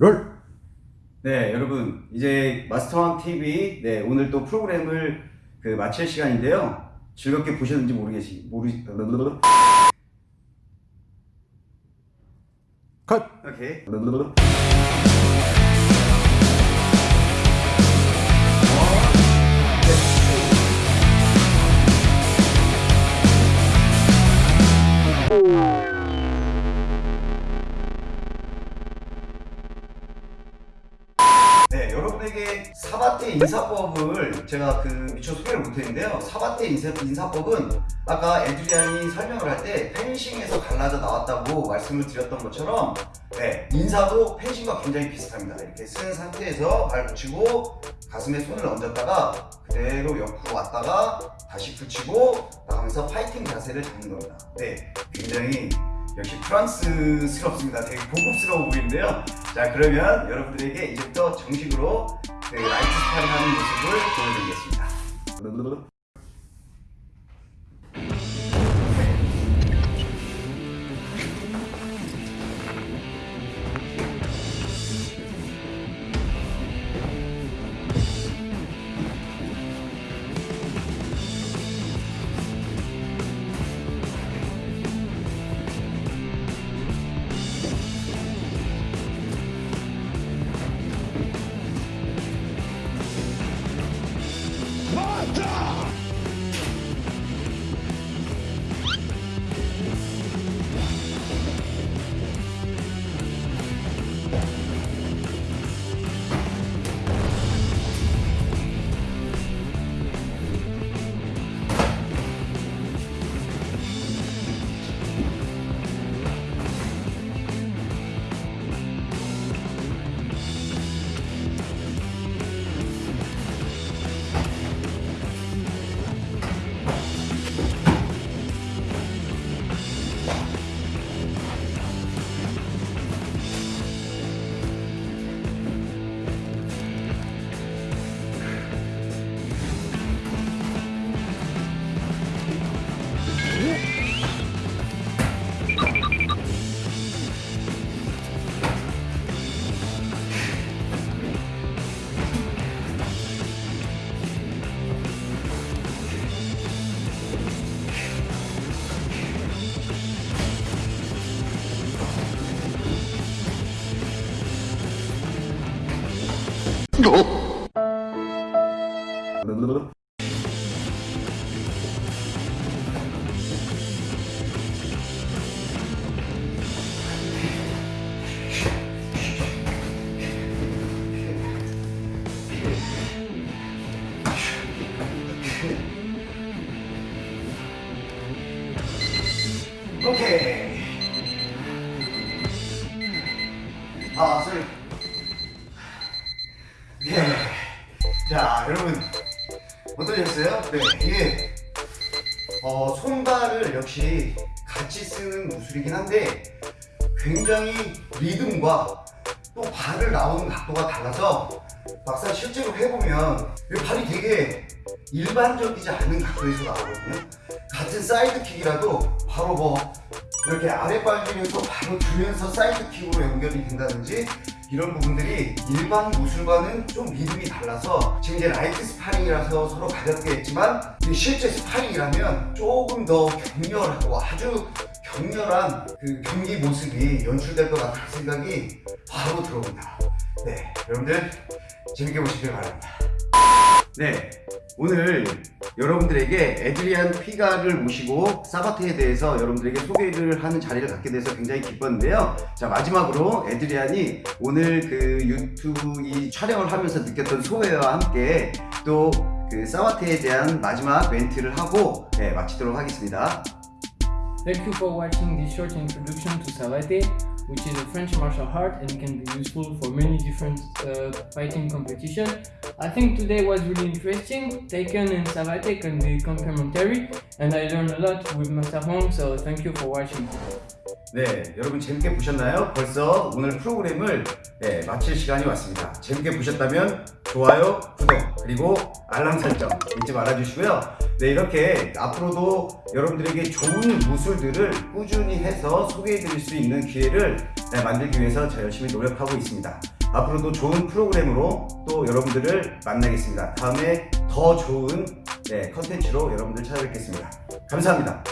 롤! 네, 여러분, 이제 마스터왕 TV, 네, 오늘 또 프로그램을 그 마칠 시간인데요. 즐겁게 보셨는지 모르겠지, 모르, 컷! 오케이. 네, 여러분에게 사바테 인사법을 제가 그 미처 소개를 못했는데요. 사바테 인사, 인사 법은 아까 에드리안이 설명을 할 때 펜싱에서 갈라져 나왔다고 말씀을 드렸던 것처럼 네, 인사도 펜싱과 굉장히 비슷합니다. 이렇게 쓴 상태에서 발 붙이고 가슴에 손을 얹었다가 그대로 옆으로 왔다가 다시 붙이고 나가면서 파이팅 자세를 잡는 겁니다. 네, 굉장히 역시 프랑스스럽습니다. 되게 고급스러워 보이는데요. 자 그러면 여러분들에게 이제부터 정식으로 그 라이트 스파링 하는 모습을 보여드리겠습니다. 오케이. 아, 쏘리. 네. 자, 여러분. 어떠셨어요? 네, 이게, 어, 손발을 역시 같이 쓰는 무술이긴 한데, 굉장히 리듬과 또 발을 나오는 각도가 달라서, 막상 실제로 해보면, 이 발이 되게 일반적이지 않은 각도에서 나오거든요. 같은 side kick이라도 바로 뭐 이렇게 아랫발길에서 바로 주면서 side kick으로 연결이 된다든지 이런 부분들이 일반 무술과는 좀 리듬이 달라서 지금 이제 light 스파링이라서 서로 가볍게 했지만 실제 스파링이라면 조금 더 격렬하고 아주 격렬한 그 경기 모습이 연출될 것 같다는 생각이 바로 들어옵니다. 네 여러분들 재밌게 보시길 바랍니다. 네 오늘 여러분들에게 에드리안 피가를 모시고 사바테에 대해서 여러분들에게 소개를 하는 자리를 갖게 돼서 굉장히 기뻤는데요. 자 마지막으로 에드리안이 오늘 그 유튜브 이 촬영을 하면서 느꼈던 소회와 함께 또 그 사바테에 대한 마지막 멘트를 하고 네, 마치도록 하겠습니다. Thank you for watching this short introduction to Savate, which is a French martial art and can be useful for many different uh, fighting competitions. I think today was really interesting. Taken and Savate can be complementary, and I learned a lot with Master Hong, so thank you for watching. 네, 여러분 재밌게 보셨나요? 벌써 오늘 프로그램을 네, 마칠 시간이 왔습니다. 재밌게 보셨다면 좋아요, 구독, 그리고 알람 설정 잊지 말아주시고요. 네, 이렇게 앞으로도 여러분들에게 좋은 무술들을 꾸준히 해서 소개해드릴 수 있는 기회를 네, 만들기 위해서 저 열심히 노력하고 있습니다. 앞으로도 좋은 프로그램으로 또 여러분들을 만나겠습니다. 다음에 더 좋은 네, 컨텐츠로 여러분들 찾아뵙겠습니다. 감사합니다.